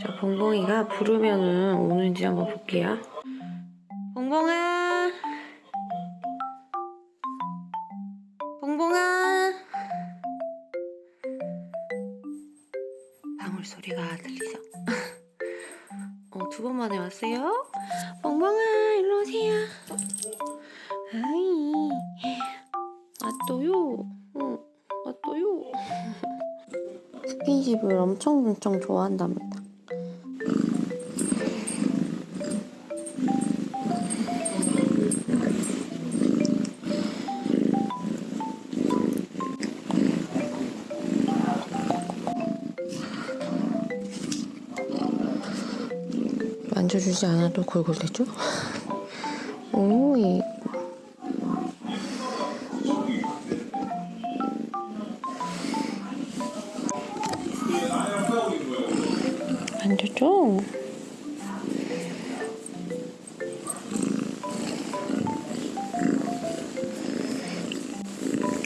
자, 봉봉이가 부르면은 오는지 한번 볼게요. 봉봉아! 봉봉아! 방울 소리가 들리죠? 어, 두 번 만에 왔어요? 봉봉아, 일로 오세요. 아이, 왔어요. 어, 왔어요. 스킨십을 엄청 엄청 좋아한답니다. 만져주지 않아도 골골대죠? 오이. 만져줘.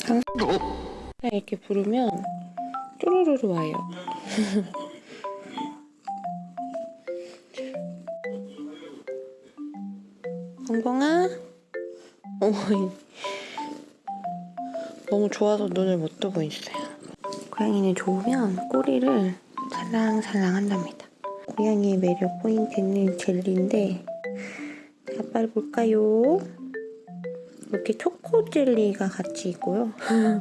항상 이렇게 부르면 쪼르르르 와요. 봉봉아? 어머니. 너무 좋아서 눈을 못 뜨고 있어요. 고양이는 좋으면 꼬리를 살랑살랑 한답니다. 고양이의 매력 포인트는 젤리인데 자, 빨리 볼까요? 이렇게 초코 젤리가 같이 있고요.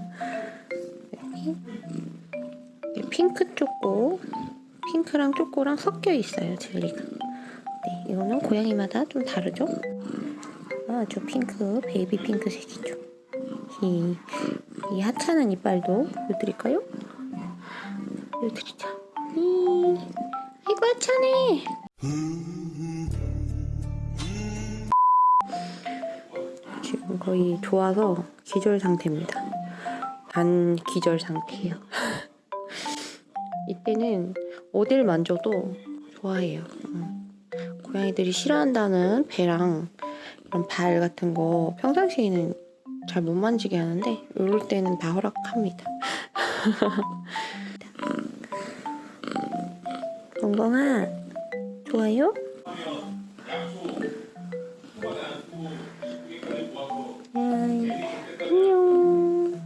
이게 핑크 초코, 핑크랑 초코랑 섞여 있어요, 젤리가. 네, 이거는 고양이마다 좀 다르죠? 아, 저 핑크, 베이비 핑크색이죠. 이, 이 하찮은 이빨도 보여드릴까요? 보여드리자. 이, 아이고 하찮네. 지금 거의 좋아서 기절 상태입니다. 반 기절 상태예요. 이때는 어딜 만져도 좋아해요. 음. 고양이들이 싫어한다는 배랑 이런 발 같은 거 평상시에는 잘 못 만지게 하는데 이럴 때는 다 허락합니다. 멍멍아 좋아요? 음, 안녕